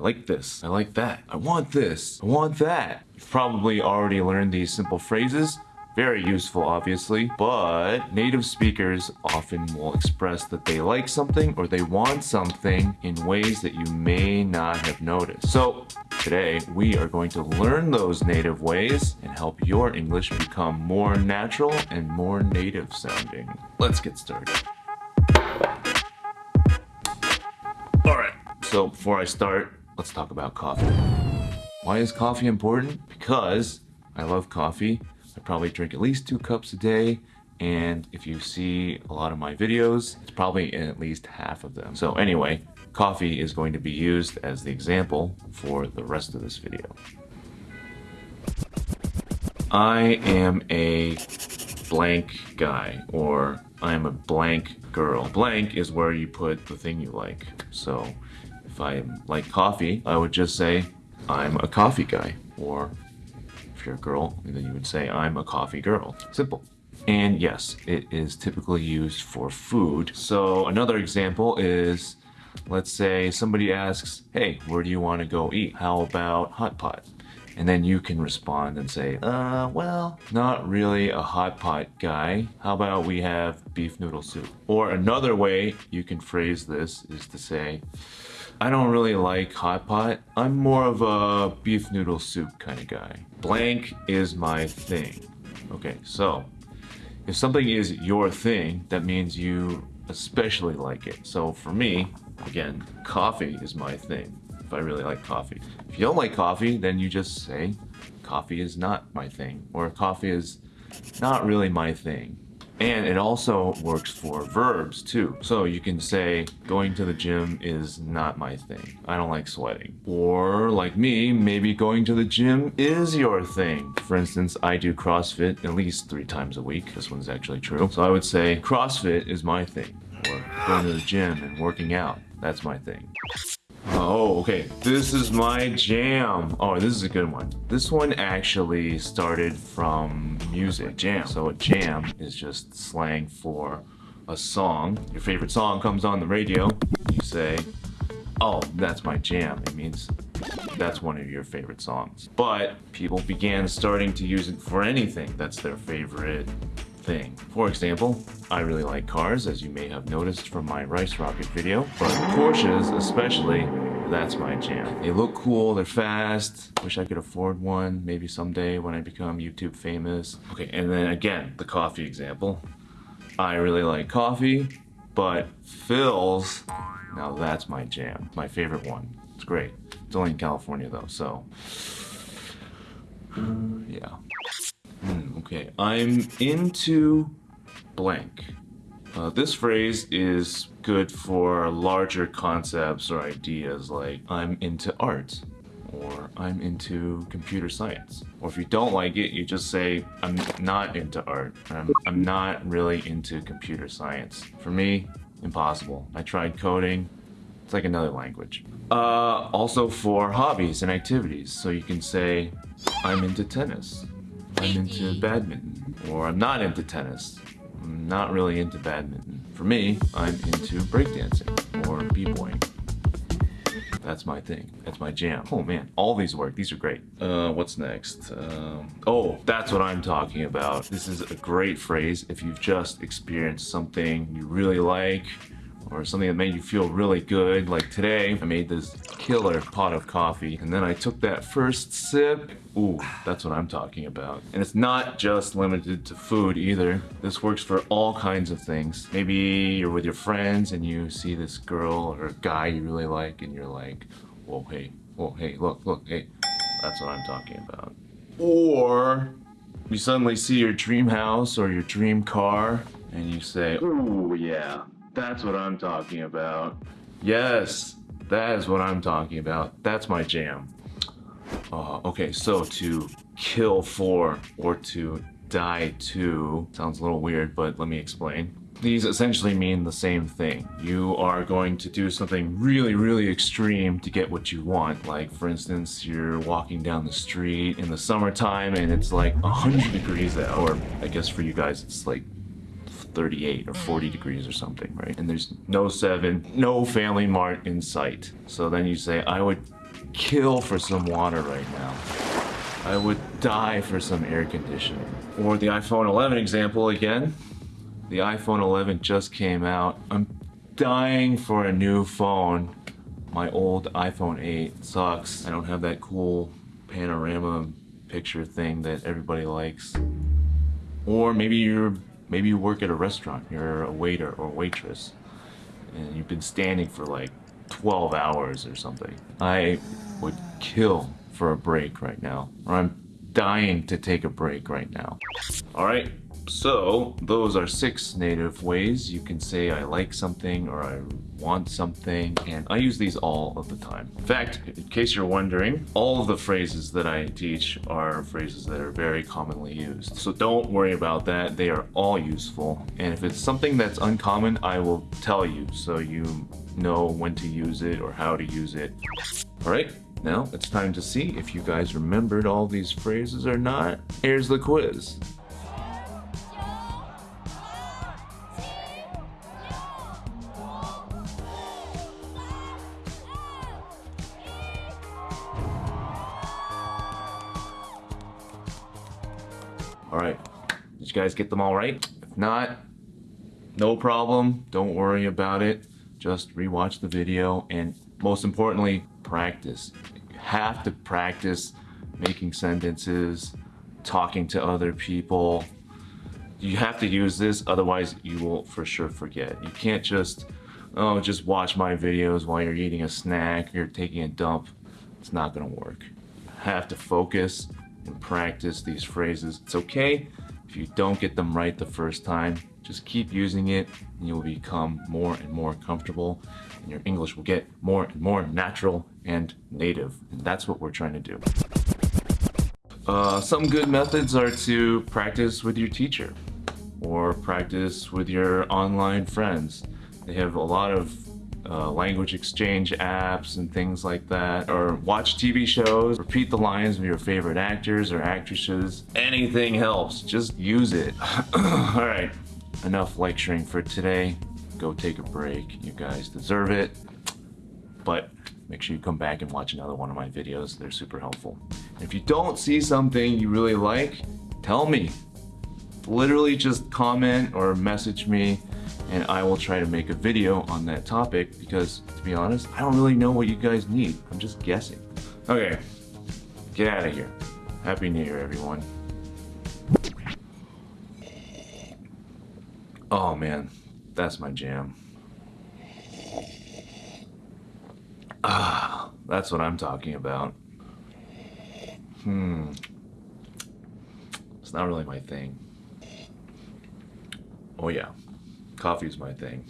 like this. I like that. I want this. I want that. You've probably already learned these simple phrases. Very useful, obviously, but native speakers often will express that they like something or they want something in ways that you may not have noticed. So today we are going to learn those native ways and help your English become more natural and more native sounding. Let's get started. All right, so before I start, let's talk about coffee. Why is coffee important? Because I love coffee I probably drink at least two cups a day and if you see a lot of my videos, it's probably in at least half of them. So anyway, coffee is going to be used as the example for the rest of this video. I am a blank guy or I am a blank girl. Blank is where you put the thing you like. So if I like coffee, I would just say I'm a coffee guy or if you're a girl, then you would say, I'm a coffee girl. Simple. And yes, it is typically used for food. So another example is, let's say somebody asks, hey, where do you want to go eat? How about hot pot? And then you can respond and say, uh, well, not really a hot pot guy. How about we have beef noodle soup? Or another way you can phrase this is to say, I don't really like hot pot. I'm more of a beef noodle soup kind of guy. Blank is my thing. Okay, so if something is your thing, that means you especially like it. So for me, again, coffee is my thing. If I really like coffee. If you don't like coffee, then you just say, coffee is not my thing. Or coffee is not really my thing. And it also works for verbs too. So you can say, going to the gym is not my thing. I don't like sweating. Or like me, maybe going to the gym is your thing. For instance, I do CrossFit at least three times a week. This one's actually true. So I would say CrossFit is my thing. Or going to the gym and working out, that's my thing. Oh, okay. This is my jam. Oh, this is a good one. This one actually started from music, jam. So a jam is just slang for a song. Your favorite song comes on the radio. You say, oh, that's my jam. It means that's one of your favorite songs. But people began starting to use it for anything that's their favorite thing. For example, I really like cars, as you may have noticed from my Rice Rocket video, but Porsches especially, that's my jam. They look cool, they're fast, wish I could afford one, maybe someday when I become YouTube famous. Okay, and then again, the coffee example. I really like coffee, but Philz, now that's my jam, my favorite one. It's great. It's only in California though, so. Okay, I'm into blank. Uh, this phrase is good for larger concepts or ideas like I'm into art or I'm into computer science. Or if you don't like it, you just say I'm not into art. I'm, I'm not really into computer science. For me, impossible. I tried coding. It's like another language. Uh, also for hobbies and activities. So you can say I'm into tennis I'm into badminton, or I'm not into tennis. I'm not really into badminton. For me, I'm into breakdancing or b-boying. That's my thing. That's my jam. Oh man, all these work. These are great. Uh, what's next? Um, oh, that's what I'm talking about. This is a great phrase if you've just experienced something you really like or something that made you feel really good. Like today, I made this killer pot of coffee and then I took that first sip. Ooh, that's what I'm talking about. And it's not just limited to food either. This works for all kinds of things. Maybe you're with your friends and you see this girl or guy you really like and you're like, whoa, hey, whoa, hey, look, look, hey. That's what I'm talking about. Or you suddenly see your dream house or your dream car and you say, ooh, yeah, that's what I'm talking about. Yes, that is what I'm talking about. That's my jam. Uh, okay, so to kill for or to die to sounds a little weird, but let me explain. These essentially mean the same thing. You are going to do something really, really extreme to get what you want. Like, for instance, you're walking down the street in the summertime and it's like 100 degrees out. Or I guess for you guys, it's like 38 or 40 mm. degrees or something, right? And there's no 7, no Family Mart in sight. So then you say, I would kill for some water right now. I would die for some air conditioning. Or the iPhone 11 example again. The iPhone 11 just came out. I'm dying for a new phone. My old iPhone 8 sucks. I don't have that cool panorama picture thing that everybody likes. Or maybe you're maybe you work at a restaurant. You're a waiter or waitress and you've been standing for like 12 hours or something. I would kill for a break right now. Or I'm dying to take a break right now. All right, so those are six native ways you can say I like something or I want something and I use these all of the time. In fact, in case you're wondering, all of the phrases that I teach are phrases that are very commonly used. So don't worry about that, they are all useful. And if it's something that's uncommon, I will tell you so you know when to use it or how to use it. All right, now it's time to see if you guys remembered all these phrases or not. Here's the quiz. All right, did you guys get them all right? If not, no problem. Don't worry about it. Just rewatch the video and most importantly, practice. You have to practice making sentences, talking to other people. You have to use this, otherwise you will for sure forget. You can't just, oh, just watch my videos while you're eating a snack, you're taking a dump. It's not gonna work. Have to focus and practice these phrases. It's okay if you don't get them right the first time. Just keep using it and you'll become more and more comfortable and your English will get more and more natural and native. And that's what we're trying to do. Uh, some good methods are to practice with your teacher or practice with your online friends. They have a lot of uh, language exchange apps and things like that. Or watch TV shows, repeat the lines of your favorite actors or actresses. Anything helps, just use it. All right, enough lecturing for today. Go take a break, you guys deserve it. But make sure you come back and watch another one of my videos. They're super helpful. If you don't see something you really like, tell me. Literally just comment or message me and I will try to make a video on that topic because to be honest, I don't really know what you guys need. I'm just guessing. Okay, get out of here. Happy New Year, everyone. Oh man, that's my jam. Ah, that's what I'm talking about. Hmm. It's not really my thing. Oh yeah, coffee's my thing.